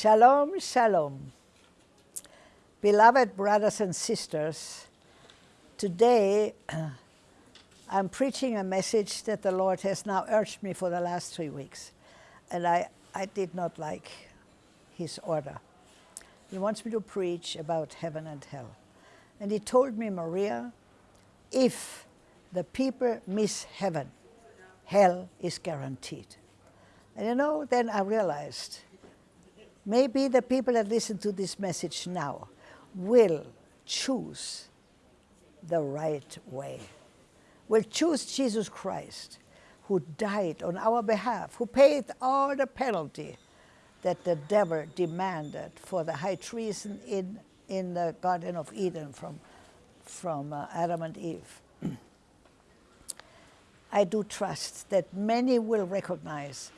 Shalom, shalom. Beloved brothers and sisters, today I'm preaching a message that the Lord has now urged me for the last three weeks. And I, I did not like his order. He wants me to preach about heaven and hell. And he told me, Maria, if the people miss heaven, hell is guaranteed. And you know, then I realized maybe the people that listen to this message now will choose the right way, will choose Jesus Christ, who died on our behalf, who paid all the penalty that the devil demanded for the high treason in, in the Garden of Eden from, from uh, Adam and Eve. I do trust that many will recognize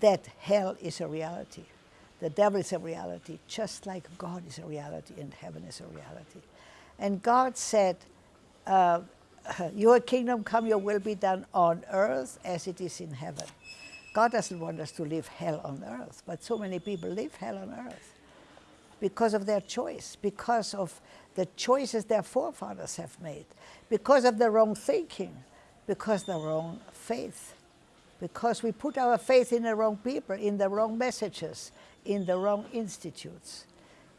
that hell is a reality. The devil is a reality, just like God is a reality and heaven is a reality. And God said, uh, your kingdom come, your will be done on earth as it is in heaven. God doesn't want us to live hell on earth, but so many people live hell on earth because of their choice, because of the choices their forefathers have made, because of the wrong thinking, because the wrong faith, because we put our faith in the wrong people, in the wrong messages, in the wrong institutes.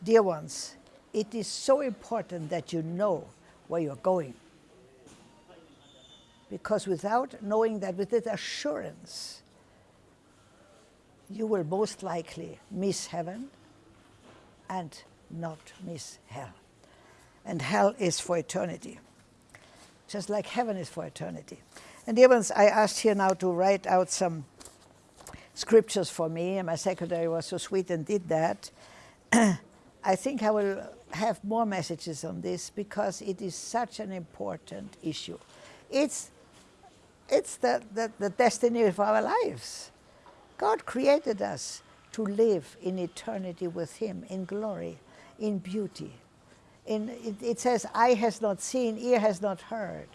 Dear ones, it is so important that you know where you're going. Because without knowing that, with that assurance, you will most likely miss heaven and not miss hell. And hell is for eternity, just like heaven is for eternity. And dear ones, I asked here now to write out some scriptures for me, and my secretary was so sweet and did that. I think I will have more messages on this because it is such an important issue. It's, it's the, the, the destiny of our lives. God created us to live in eternity with Him, in glory, in beauty. In, it, it says, eye has not seen, ear has not heard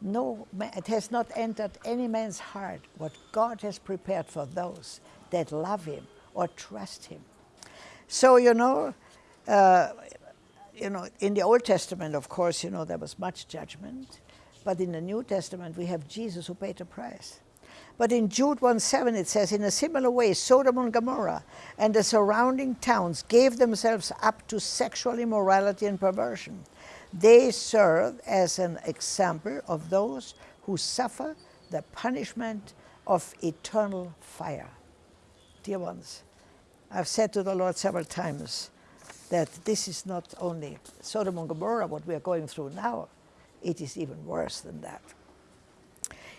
no, it has not entered any man's heart what God has prepared for those that love him or trust him. So, you know, uh, you know, in the Old Testament, of course, you know, there was much judgment. But in the New Testament, we have Jesus who paid the price. But in Jude 1.7 it says, in a similar way, Sodom and Gomorrah and the surrounding towns gave themselves up to sexual immorality and perversion they serve as an example of those who suffer the punishment of eternal fire. Dear ones, I've said to the Lord several times that this is not only Sodom and Gomorrah, what we are going through now, it is even worse than that.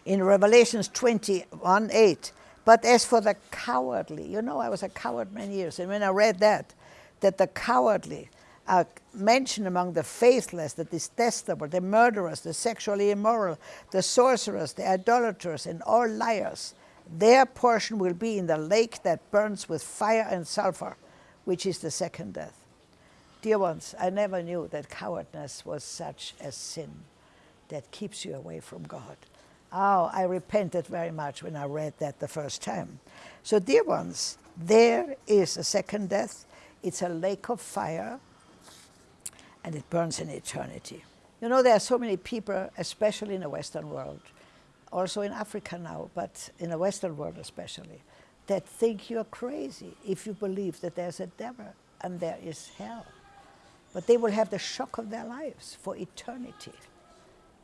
In Revelations 21, 8, but as for the cowardly, you know I was a coward many years, and when I read that, that the cowardly are mentioned among the faithless, the detestable, the murderers, the sexually immoral, the sorcerers, the idolaters, and all liars. Their portion will be in the lake that burns with fire and sulfur, which is the second death. Dear ones, I never knew that cowardness was such a sin that keeps you away from God. Oh, I repented very much when I read that the first time. So, dear ones, there is a second death. It's a lake of fire and it burns in eternity. You know, there are so many people, especially in the Western world, also in Africa now, but in the Western world especially, that think you're crazy if you believe that there's a devil and there is hell. But they will have the shock of their lives for eternity.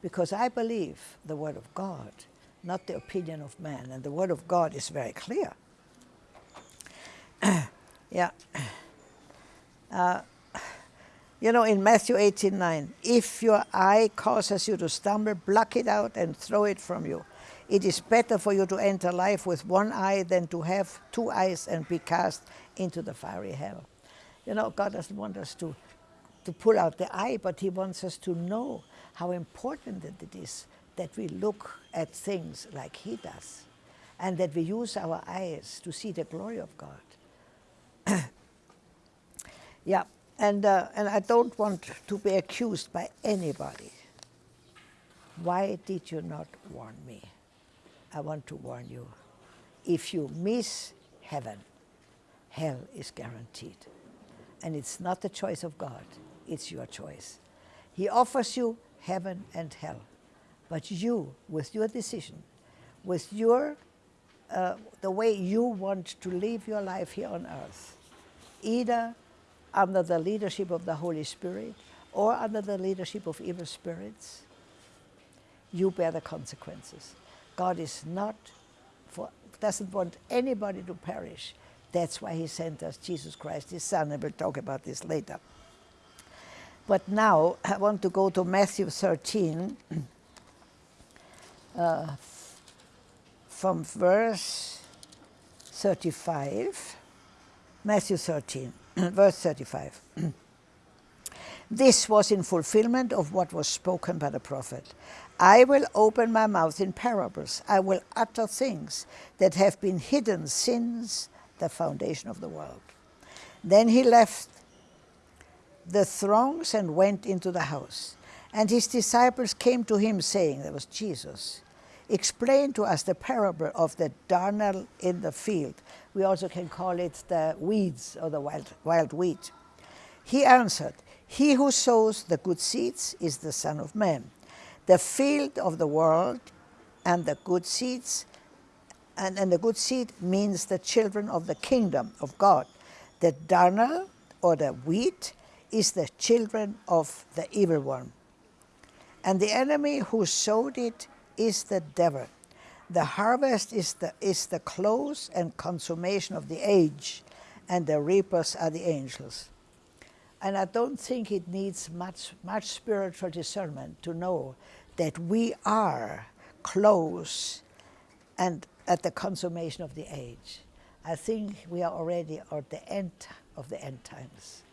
Because I believe the Word of God, not the opinion of man. And the Word of God is very clear. yeah. Uh, you know, in Matthew 18, 9, if your eye causes you to stumble, pluck it out and throw it from you. It is better for you to enter life with one eye than to have two eyes and be cast into the fiery hell. You know, God doesn't want us to, to pull out the eye, but He wants us to know how important it is that we look at things like He does and that we use our eyes to see the glory of God. yeah. And, uh, and I don't want to be accused by anybody. Why did you not warn me? I want to warn you. If you miss heaven, hell is guaranteed. And it's not the choice of God, it's your choice. He offers you heaven and hell. But you, with your decision, with your, uh, the way you want to live your life here on earth, either under the leadership of the Holy Spirit or under the leadership of evil spirits, you bear the consequences. God is not for, doesn't want anybody to perish. That's why he sent us Jesus Christ, his son, and we'll talk about this later. But now I want to go to Matthew 13, uh, from verse 35. Matthew 13, verse 35. this was in fulfillment of what was spoken by the prophet. I will open my mouth in parables. I will utter things that have been hidden since the foundation of the world. Then he left the throngs and went into the house. And his disciples came to him saying, that was Jesus, explain to us the parable of the darnel in the field. We also can call it the weeds or the wild, wild wheat. He answered, he who sows the good seeds is the Son of Man. The field of the world and the good seeds, and, and the good seed means the children of the kingdom of God. The darnel or the wheat is the children of the evil one. And the enemy who sowed it is the devil. The harvest is the, is the close and consummation of the age, and the reapers are the angels. And I don't think it needs much, much spiritual discernment to know that we are close and at the consummation of the age. I think we are already at the end of the end times.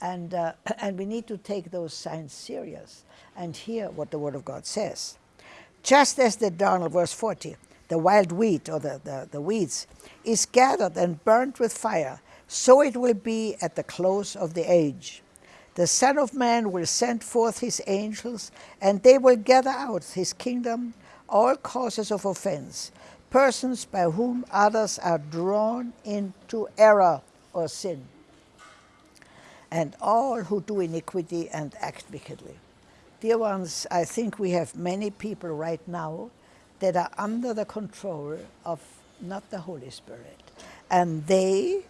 And, uh, and we need to take those signs serious and hear what the Word of God says. Just as the darnel, verse 40, the wild wheat or the, the, the weeds, is gathered and burnt with fire, so it will be at the close of the age. The Son of Man will send forth his angels, and they will gather out his kingdom all causes of offense, persons by whom others are drawn into error or sin and all who do iniquity and act wickedly. Dear ones, I think we have many people right now that are under the control of not the Holy Spirit. And they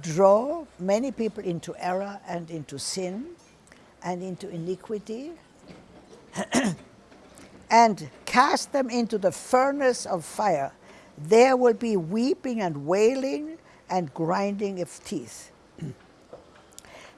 draw many people into error and into sin and into iniquity and cast them into the furnace of fire. There will be weeping and wailing and grinding of teeth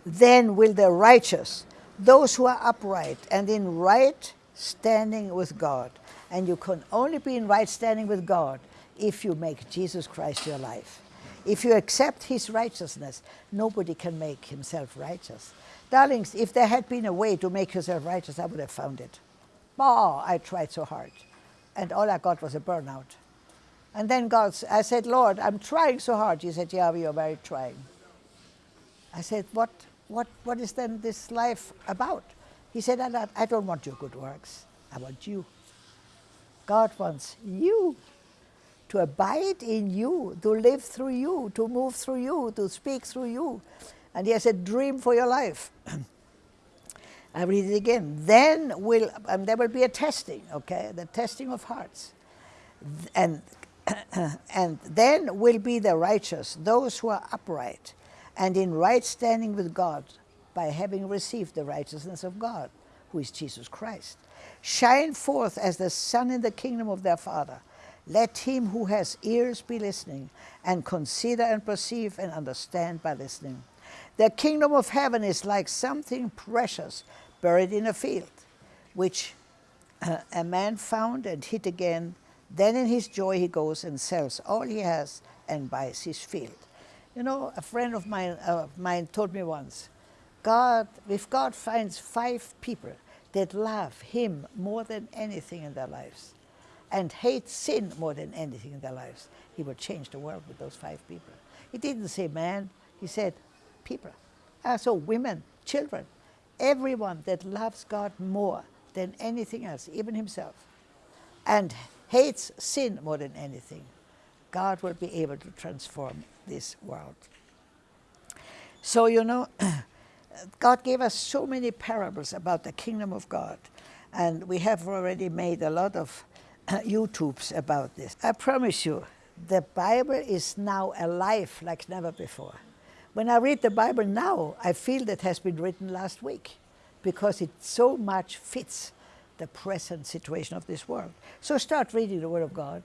then will the righteous, those who are upright and in right standing with God, and you can only be in right standing with God if you make Jesus Christ your life. If you accept his righteousness, nobody can make himself righteous. Darlings, if there had been a way to make yourself righteous, I would have found it. Oh, I tried so hard. And all I got was a burnout. And then God, I said, Lord, I'm trying so hard. He said, yeah, you're very trying. I said, what what, what is then this life about? He said, I, I don't want your good works. I want you. God wants you to abide in you, to live through you, to move through you, to speak through you. And he has a dream for your life. I read it again. Then will, there will be a testing, okay, the testing of hearts. And, and then will be the righteous, those who are upright and in right standing with God by having received the righteousness of God, who is Jesus Christ. Shine forth as the sun in the kingdom of their Father. Let him who has ears be listening, and consider and perceive and understand by listening. The kingdom of heaven is like something precious buried in a field, which uh, a man found and hid again. Then in his joy he goes and sells all he has and buys his field. You know, a friend of mine, uh, mine told me once, God, if God finds five people that love Him more than anything in their lives and hate sin more than anything in their lives, He will change the world with those five people. He didn't say man, He said people. Uh, so women, children, everyone that loves God more than anything else, even Himself, and hates sin more than anything, God will be able to transform this world. So, you know, God gave us so many parables about the kingdom of God, and we have already made a lot of YouTubes about this. I promise you, the Bible is now alive like never before. When I read the Bible now, I feel that has been written last week because it so much fits the present situation of this world. So start reading the Word of God.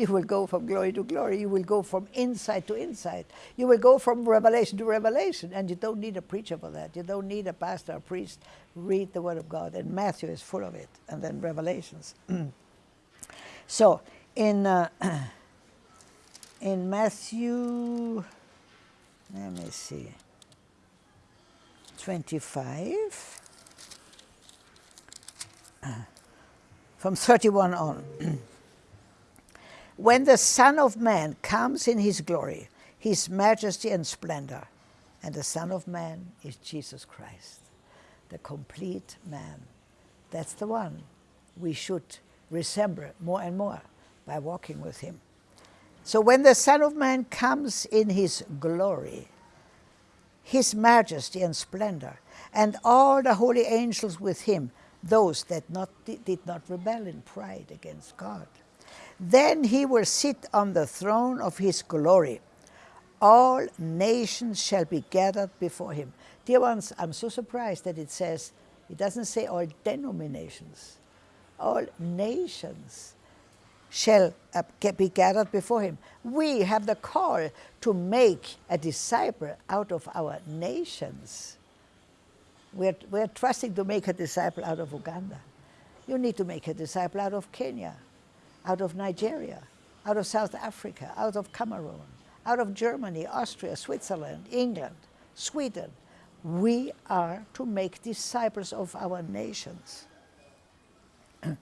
You will go from glory to glory. You will go from insight to insight. You will go from revelation to revelation. And you don't need a preacher for that. You don't need a pastor or priest. Read the Word of God. And Matthew is full of it. And then Revelations. so in, uh, in Matthew, let me see, 25 from 31 on. When the Son of Man comes in his glory, his majesty and splendor, and the Son of Man is Jesus Christ, the complete man. That's the one we should resemble more and more by walking with him. So when the Son of Man comes in his glory, his majesty and splendor, and all the holy angels with him, those that not, did not rebel in pride against God. Then he will sit on the throne of his glory. All nations shall be gathered before him. Dear ones, I'm so surprised that it says, it doesn't say all denominations. All nations shall uh, be gathered before him. We have the call to make a disciple out of our nations. We're, we're trusting to make a disciple out of Uganda. You need to make a disciple out of Kenya, out of Nigeria, out of South Africa, out of Cameroon, out of Germany, Austria, Switzerland, England, Sweden. We are to make disciples of our nations.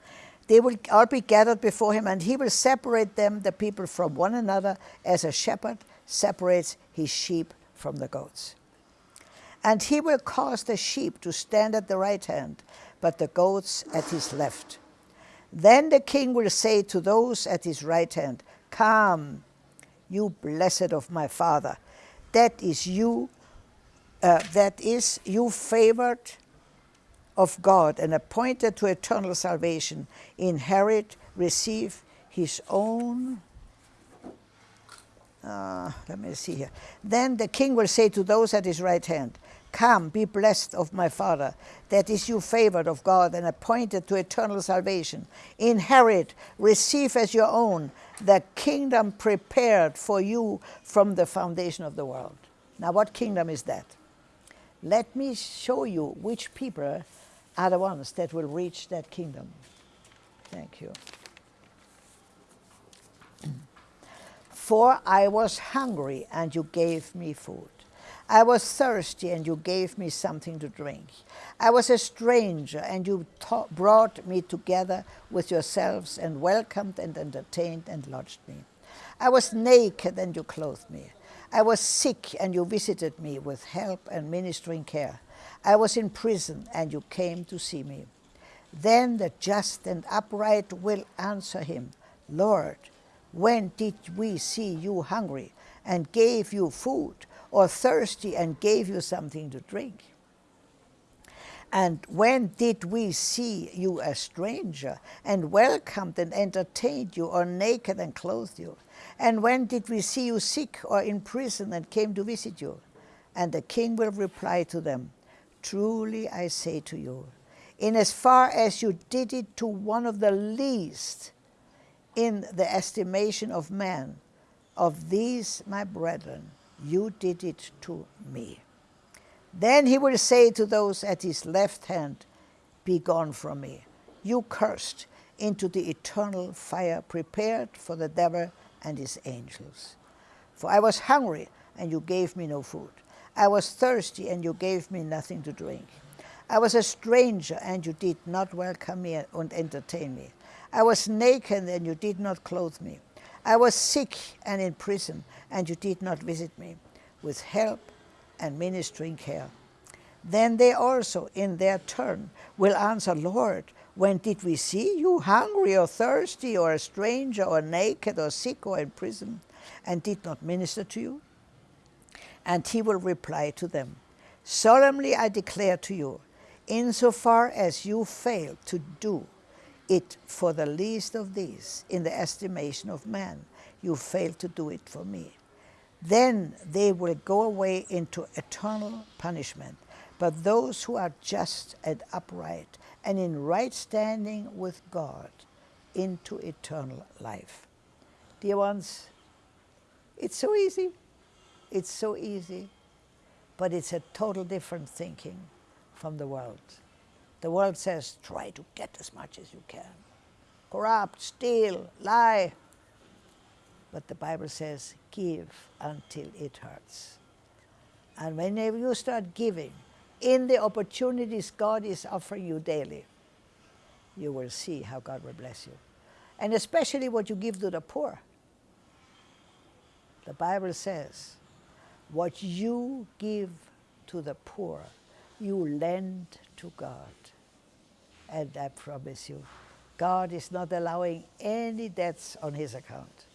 they will all be gathered before him, and he will separate them, the people, from one another, as a shepherd separates his sheep from the goats. And he will cause the sheep to stand at the right hand, but the goats at his left. Then the king will say to those at his right hand, Come, you blessed of my father. That is you, uh, that is you favored of God and appointed to eternal salvation, inherit, receive his own uh, let me see here. Then the king will say to those at his right hand, Come, be blessed of my Father, that is you favored of God and appointed to eternal salvation. Inherit, receive as your own the kingdom prepared for you from the foundation of the world. Now, what kingdom is that? Let me show you which people are the ones that will reach that kingdom. Thank you. For I was hungry, and you gave me food. I was thirsty, and you gave me something to drink. I was a stranger, and you brought me together with yourselves, and welcomed and entertained and lodged me. I was naked, and you clothed me. I was sick, and you visited me with help and ministering care. I was in prison, and you came to see me. Then the just and upright will answer him, Lord, when did we see you hungry and gave you food, or thirsty and gave you something to drink? And when did we see you a stranger and welcomed and entertained you, or naked and clothed you? And when did we see you sick or in prison and came to visit you? And the king will reply to them, Truly I say to you, in as far as you did it to one of the least in the estimation of man, of these my brethren, you did it to me. Then he will say to those at his left hand, Be gone from me, you cursed, into the eternal fire prepared for the devil and his angels. For I was hungry, and you gave me no food. I was thirsty, and you gave me nothing to drink. I was a stranger, and you did not welcome me and entertain me. I was naked and you did not clothe me. I was sick and in prison and you did not visit me with help and ministering care. Then they also, in their turn, will answer, Lord, when did we see you hungry or thirsty or a stranger or naked or sick or in prison and did not minister to you? And he will reply to them, Solemnly I declare to you, insofar as you fail to do it for the least of these in the estimation of man, you fail to do it for me. Then they will go away into eternal punishment. But those who are just and upright and in right standing with God into eternal life. Dear ones, it's so easy. It's so easy, but it's a total different thinking from the world. The world says, try to get as much as you can. Corrupt, steal, lie. But the Bible says, give until it hurts. And whenever you start giving, in the opportunities God is offering you daily, you will see how God will bless you. And especially what you give to the poor. The Bible says, what you give to the poor, you lend to God. And I promise you, God is not allowing any debts on his account.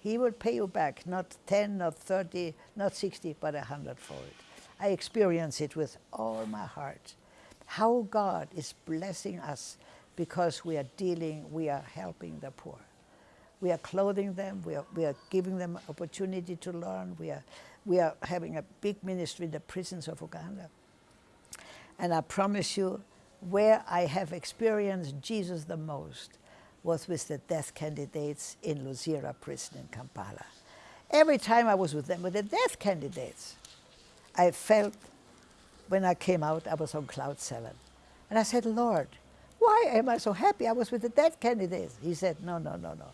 He will pay you back, not 10, not 30, not 60, but a hundredfold. I experience it with all my heart. How God is blessing us because we are dealing, we are helping the poor. We are clothing them, we are, we are giving them opportunity to learn, we are, we are having a big ministry in the prisons of Uganda. And I promise you, where I have experienced Jesus the most was with the death candidates in Luzira prison in Kampala. Every time I was with them, with the death candidates, I felt when I came out, I was on cloud seven. And I said, Lord, why am I so happy? I was with the death candidates. He said, no, no, no, no.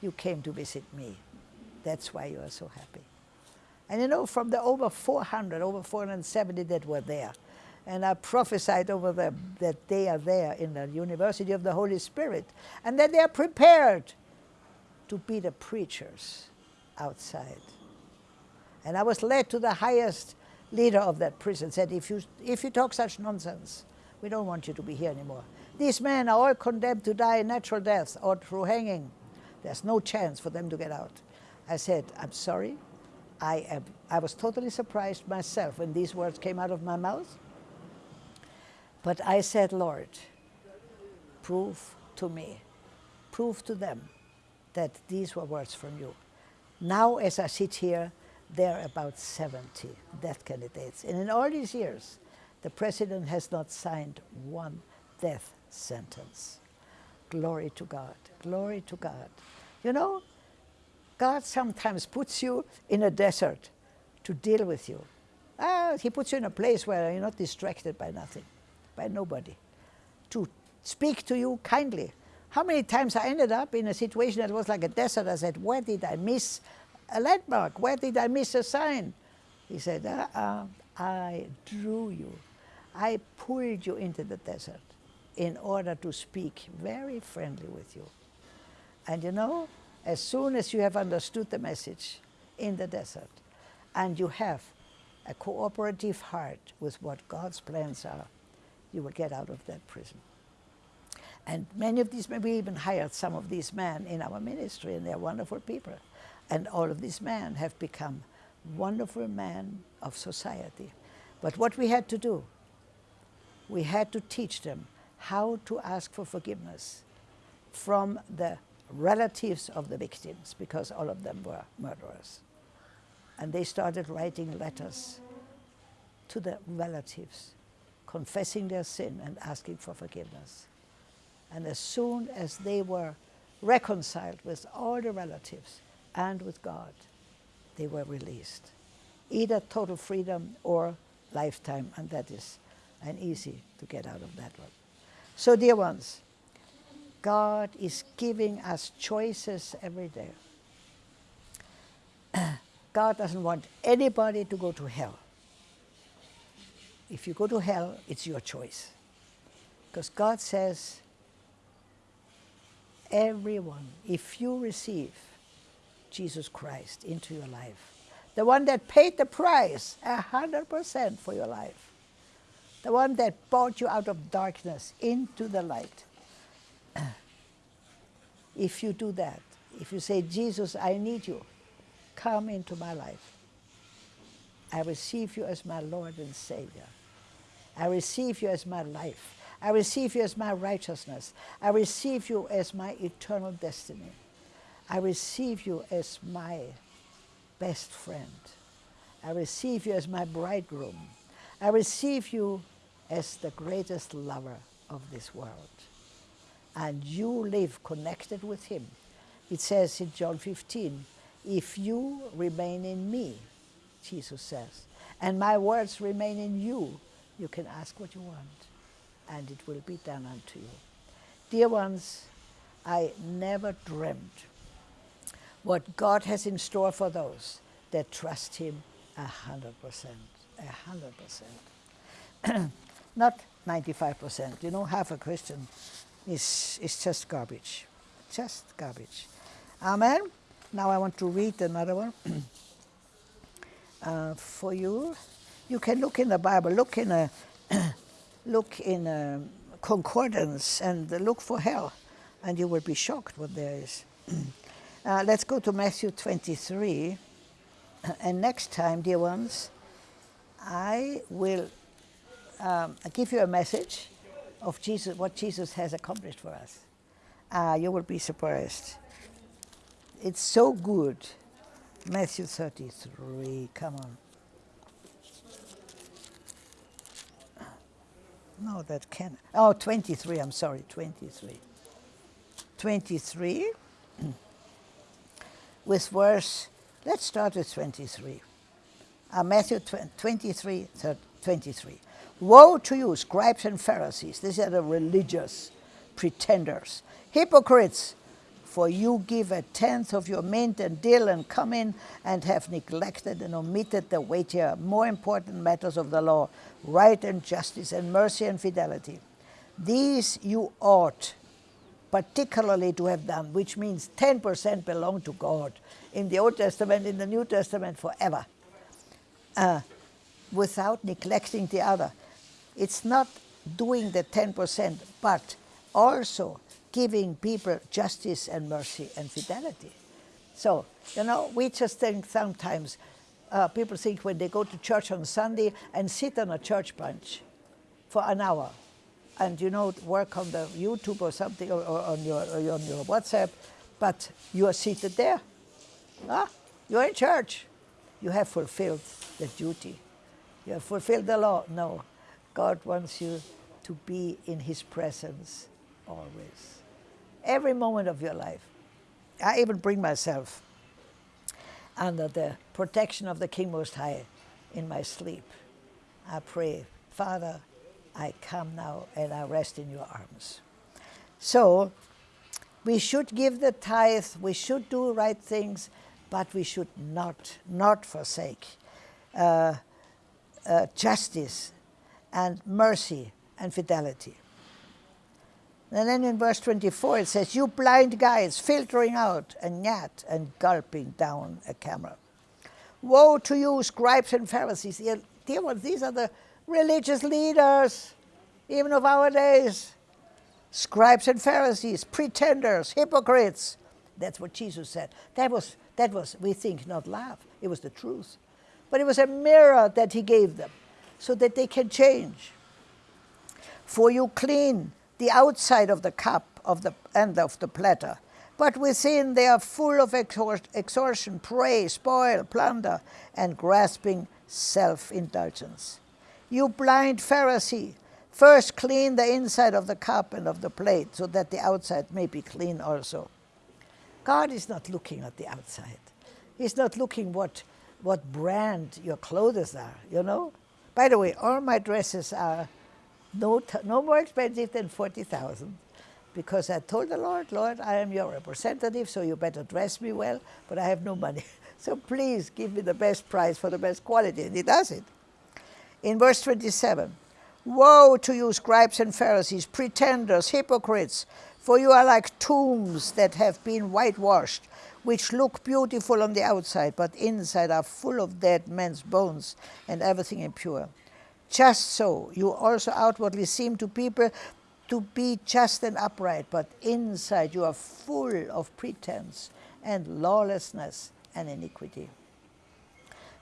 You came to visit me. That's why you are so happy. And you know, from the over 400, over 470 that were there, and I prophesied over them that they are there in the University of the Holy Spirit and that they are prepared to be the preachers outside. And I was led to the highest leader of that prison, said, if you, if you talk such nonsense, we don't want you to be here anymore. These men are all condemned to die natural death or through hanging. There's no chance for them to get out. I said, I'm sorry. I, am, I was totally surprised myself when these words came out of my mouth. But I said, Lord, prove to me, prove to them that these were words from you. Now, as I sit here, there are about 70 death candidates. And in all these years, the president has not signed one death sentence. Glory to God. Glory to God. You know, God sometimes puts you in a desert to deal with you. Ah, he puts you in a place where you're not distracted by nothing by nobody, to speak to you kindly. How many times I ended up in a situation that was like a desert. I said, where did I miss a landmark? Where did I miss a sign? He said, uh -uh, I drew you. I pulled you into the desert in order to speak very friendly with you. And you know, as soon as you have understood the message in the desert, and you have a cooperative heart with what God's plans are, you will get out of that prison. And many of these men, we even hired some of these men in our ministry, and they're wonderful people. And all of these men have become wonderful men of society. But what we had to do, we had to teach them how to ask for forgiveness from the relatives of the victims, because all of them were murderers. And they started writing letters to the relatives confessing their sin and asking for forgiveness. And as soon as they were reconciled with all the relatives and with God, they were released. Either total freedom or lifetime, and that is an easy to get out of that one. So dear ones, God is giving us choices every day. God doesn't want anybody to go to hell. If you go to hell, it's your choice. Because God says, everyone, if you receive Jesus Christ into your life, the one that paid the price, a hundred percent for your life, the one that brought you out of darkness into the light. if you do that, if you say, Jesus, I need you, come into my life. I receive you as my Lord and Savior. I receive you as my life. I receive you as my righteousness. I receive you as my eternal destiny. I receive you as my best friend. I receive you as my bridegroom. I receive you as the greatest lover of this world. And you live connected with him. It says in John 15, if you remain in me, Jesus says, and my words remain in you, you can ask what you want, and it will be done unto you. Dear ones, I never dreamed what God has in store for those that trust Him a hundred percent, a hundred percent. Not 95%. You know, half a Christian is, is just garbage, just garbage. Amen. Now I want to read another one uh, for you. You can look in the Bible, look in a, look in a concordance and look for hell, and you will be shocked what there is. uh, let's go to Matthew 23. And next time, dear ones, I will um, give you a message of Jesus, what Jesus has accomplished for us. Uh, you will be surprised. It's so good. Matthew 33, come on. No, that can. Oh, 23, I'm sorry, 23. 23, with verse, let's start with 23. Uh, Matthew 23, 23. Woe to you, scribes and Pharisees. These are the religious pretenders, hypocrites, for you give a tenth of your mint and dill and cummin and have neglected and omitted the weightier, more important matters of the law, right and justice and mercy and fidelity. These you ought particularly to have done, which means 10% belong to God in the Old Testament, in the New Testament, forever, uh, without neglecting the other. It's not doing the 10%, but also giving people justice and mercy and fidelity. So, you know, we just think sometimes, uh, people think when they go to church on Sunday and sit on a church bench for an hour, and you know, work on the YouTube or something, or, or on, your, or on your WhatsApp, but you are seated there. Ah, you're in church. You have fulfilled the duty. You have fulfilled the law. No, God wants you to be in His presence always. Every moment of your life. I even bring myself under the protection of the King Most High in my sleep. I pray, Father, I come now and I rest in your arms. So, we should give the tithe, we should do right things, but we should not, not forsake uh, uh, justice and mercy and fidelity. And then in verse 24 it says, You blind guides filtering out a gnat and gulping down a camel. Woe to you, scribes and Pharisees. Dear ones, these are the religious leaders, even of our days. Scribes and Pharisees, pretenders, hypocrites. That's what Jesus said. That was, that was, we think, not laugh. It was the truth. But it was a mirror that he gave them so that they can change. For you clean the outside of the cup of the, and of the platter, but within they are full of extortion, prey, spoil, plunder, and grasping self-indulgence. You blind Pharisee, first clean the inside of the cup and of the plate, so that the outside may be clean also. God is not looking at the outside. He's not looking what, what brand your clothes are, you know? By the way, all my dresses are no, no more expensive than 40,000 because I told the Lord, Lord, I am your representative, so you better dress me well, but I have no money. So please give me the best price for the best quality, and he does it. In verse 27, Woe to you, scribes and Pharisees, pretenders, hypocrites, for you are like tombs that have been whitewashed, which look beautiful on the outside, but inside are full of dead men's bones and everything impure. Just so, you also outwardly seem to people to be just and upright, but inside you are full of pretense and lawlessness and iniquity.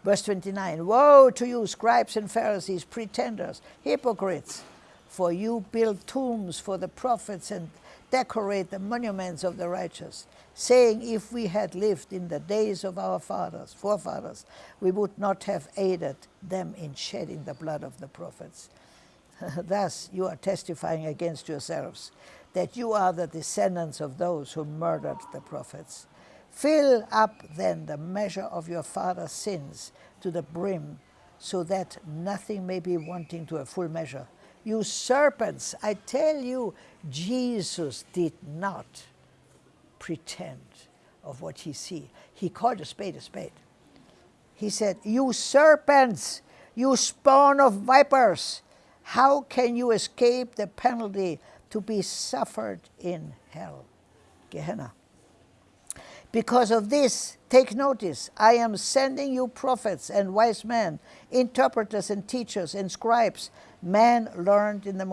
Verse 29 Woe to you, scribes and Pharisees, pretenders, hypocrites! For you build tombs for the prophets and decorate the monuments of the righteous, saying, If we had lived in the days of our fathers, forefathers, we would not have aided them in shedding the blood of the prophets. Thus you are testifying against yourselves that you are the descendants of those who murdered the prophets. Fill up then the measure of your father's sins to the brim, so that nothing may be wanting to a full measure. You serpents, I tell you, Jesus did not pretend of what he see. He called a spade a spade. He said, You serpents, you spawn of vipers, how can you escape the penalty to be suffered in hell? Gehenna. Because of this, take notice, I am sending you prophets and wise men, interpreters and teachers and scribes, men learned in the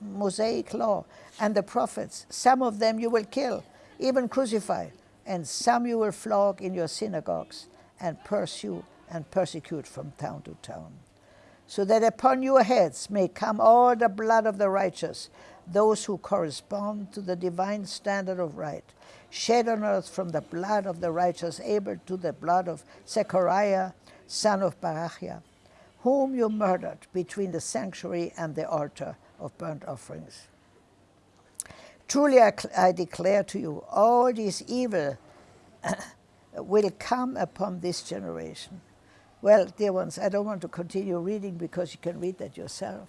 Mosaic, law and the prophets. Some of them you will kill, even crucify, and some you will flog in your synagogues and pursue and persecute from town to town. So that upon your heads may come all the blood of the righteous, those who correspond to the divine standard of right shed on earth from the blood of the righteous Abel to the blood of Zechariah, son of Barachiah, whom you murdered between the sanctuary and the altar of burnt offerings. Truly I, I declare to you, all this evil will come upon this generation. Well, dear ones, I don't want to continue reading because you can read that yourself.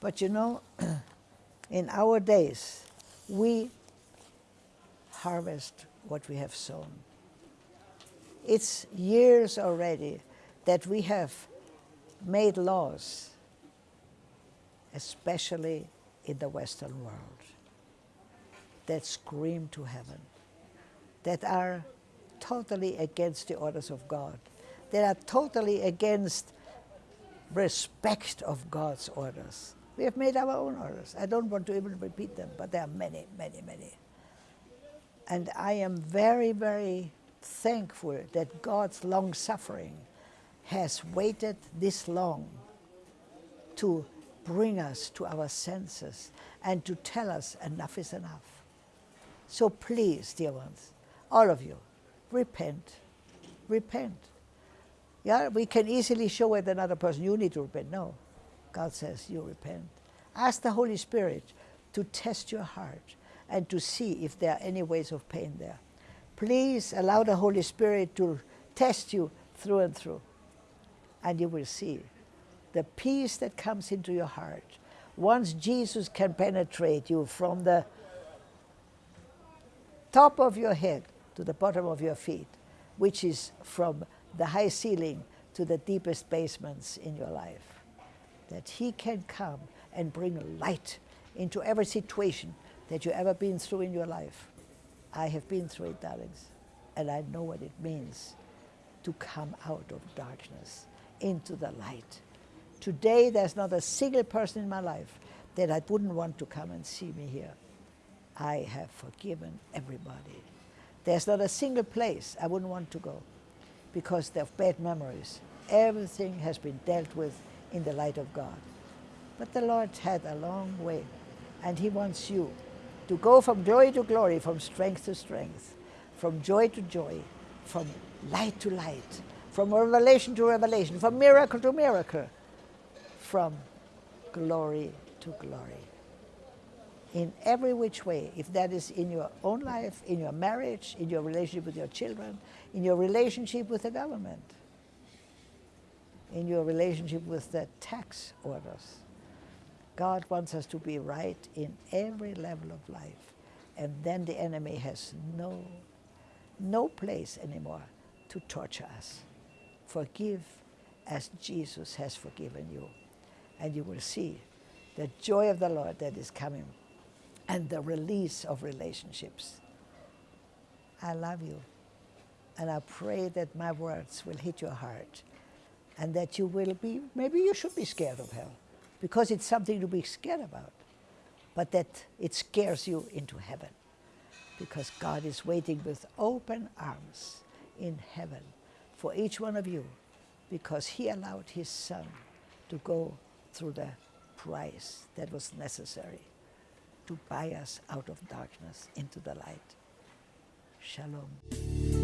But you know, in our days, we harvest what we have sown. It's years already that we have made laws, especially in the Western world, that scream to heaven, that are totally against the orders of God, that are totally against respect of God's orders. We have made our own orders. I don't want to even repeat them, but there are many, many, many. And I am very, very thankful that God's long suffering has waited this long to bring us to our senses and to tell us enough is enough. So please, dear ones, all of you, repent. Repent. Yeah, we can easily show it another person, you need to repent. No, God says you repent. Ask the Holy Spirit to test your heart and to see if there are any ways of pain there. Please allow the Holy Spirit to test you through and through, and you will see the peace that comes into your heart. Once Jesus can penetrate you from the top of your head to the bottom of your feet, which is from the high ceiling to the deepest basements in your life, that He can come and bring light into every situation that you ever been through in your life. I have been through it, darlings, and I know what it means to come out of darkness into the light. Today, there's not a single person in my life that I wouldn't want to come and see me here. I have forgiven everybody. There's not a single place I wouldn't want to go because of bad memories. Everything has been dealt with in the light of God. But the Lord had a long way, and He wants you to go from glory to glory, from strength to strength, from joy to joy, from light to light, from revelation to revelation, from miracle to miracle, from glory to glory. In every which way, if that is in your own life, in your marriage, in your relationship with your children, in your relationship with the government, in your relationship with the tax orders, God wants us to be right in every level of life. And then the enemy has no, no place anymore to torture us. Forgive as Jesus has forgiven you. And you will see the joy of the Lord that is coming and the release of relationships. I love you. And I pray that my words will hit your heart and that you will be, maybe you should be scared of hell because it's something to be scared about, but that it scares you into heaven because God is waiting with open arms in heaven for each one of you because He allowed His Son to go through the price that was necessary to buy us out of darkness into the light. Shalom.